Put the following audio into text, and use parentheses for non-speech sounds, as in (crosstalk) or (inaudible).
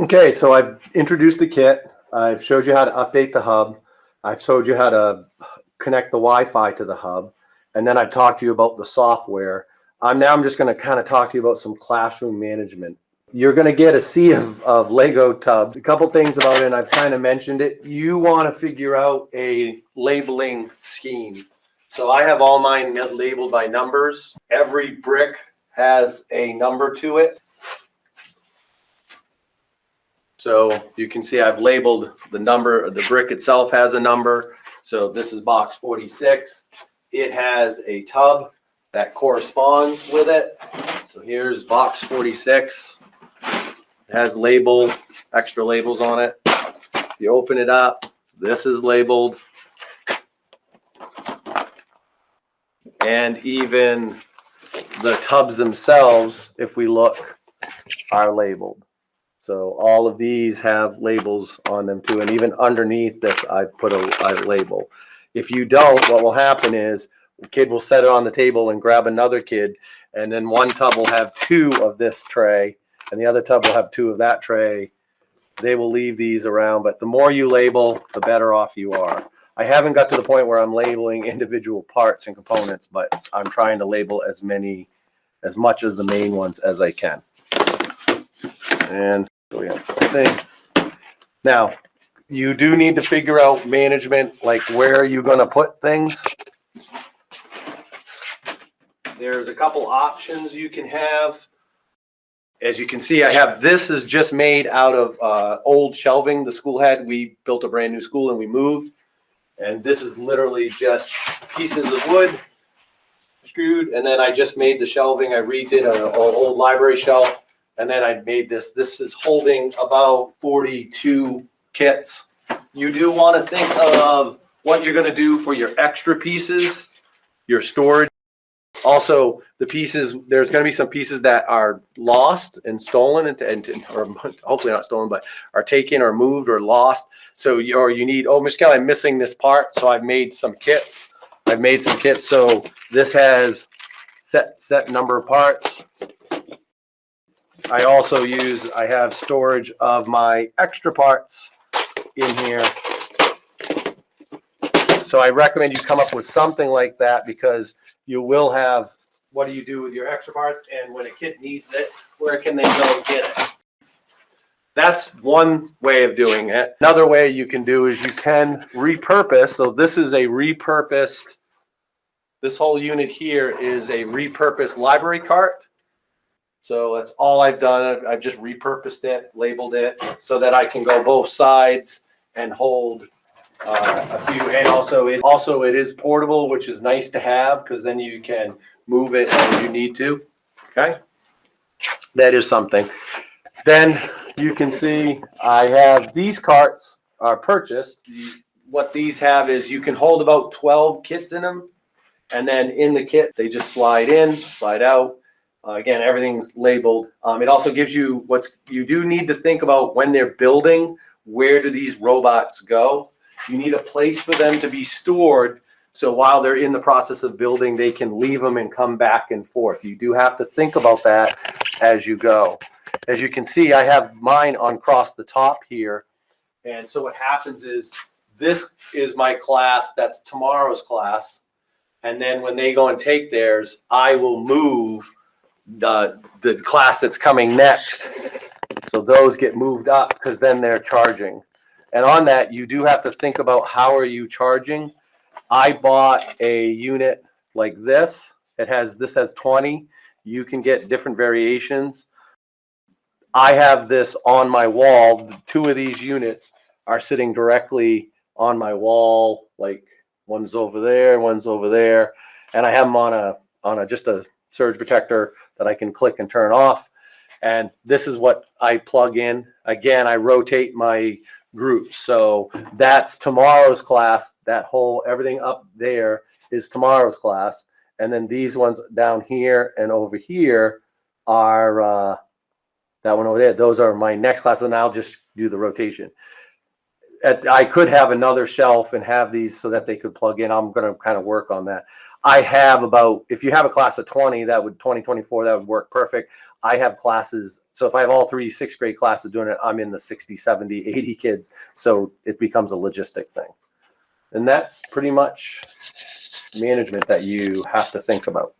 Okay, so I've introduced the kit. I've showed you how to update the hub. I've showed you how to connect the Wi-Fi to the hub. And then I've talked to you about the software. Um, now I'm just going to kind of talk to you about some classroom management. You're going to get a sea of, of Lego tubs. A couple things about it, and I've kind of mentioned it. You want to figure out a labeling scheme. So I have all mine labeled by numbers. Every brick has a number to it. So you can see I've labeled the number, the brick itself has a number. So this is box 46. It has a tub that corresponds with it. So here's box 46. It has label, extra labels on it. You open it up, this is labeled. And even the tubs themselves, if we look, are labeled. So all of these have labels on them too. And even underneath this, I've put a, a label. If you don't, what will happen is the kid will set it on the table and grab another kid. And then one tub will have two of this tray and the other tub will have two of that tray. They will leave these around, but the more you label, the better off you are. I haven't got to the point where I'm labeling individual parts and components, but I'm trying to label as many, as much as the main ones as I can. And so we have thing. Now, you do need to figure out management, like where are you gonna put things? There's a couple options you can have. As you can see, I have, this is just made out of uh, old shelving the school had. We built a brand new school and we moved. And this is literally just pieces of wood screwed. And then I just made the shelving. I redid an old library shelf and then I made this, this is holding about 42 kits. You do want to think of what you're going to do for your extra pieces, your storage. Also, the pieces, there's going to be some pieces that are lost and stolen and, and or (laughs) hopefully not stolen, but are taken or moved or lost. So you, or you need, oh, Miss Kelly, I'm missing this part. So I've made some kits. I've made some kits. So this has set, set number of parts. I also use, I have storage of my extra parts in here. So I recommend you come up with something like that because you will have, what do you do with your extra parts? And when a kid needs it, where can they go get it? That's one way of doing it. Another way you can do is you can repurpose. So this is a repurposed, this whole unit here is a repurposed library cart. So that's all I've done. I've, I've just repurposed it, labeled it so that I can go both sides and hold uh, a few. And also it also it is portable, which is nice to have because then you can move it as you need to. Okay, that is something. Then you can see I have these carts are purchased. What these have is you can hold about 12 kits in them. And then in the kit, they just slide in, slide out, uh, again, everything's labeled. Um, it also gives you what's you do need to think about when they're building. Where do these robots go? You need a place for them to be stored. So while they're in the process of building, they can leave them and come back and forth. You do have to think about that as you go. As you can see, I have mine on across the top here. And so what happens is this is my class. That's tomorrow's class. And then when they go and take theirs, I will move the, the class that's coming next. So those get moved up because then they're charging. And on that, you do have to think about how are you charging. I bought a unit like this. It has, this has 20. You can get different variations. I have this on my wall. Two of these units are sitting directly on my wall. Like one's over there, one's over there. And I have them on a, on a, just a surge protector that I can click and turn off. And this is what I plug in. Again, I rotate my groups. So that's tomorrow's class. That whole, everything up there is tomorrow's class. And then these ones down here and over here are, uh, that one over there, those are my next class. And I'll just do the rotation at, I could have another shelf and have these so that they could plug in. I'm going to kind of work on that. I have about, if you have a class of 20, that would 2024, 20, that would work perfect. I have classes. So if I have all three sixth grade classes doing it, I'm in the 60, 70, 80 kids. So it becomes a logistic thing. And that's pretty much management that you have to think about.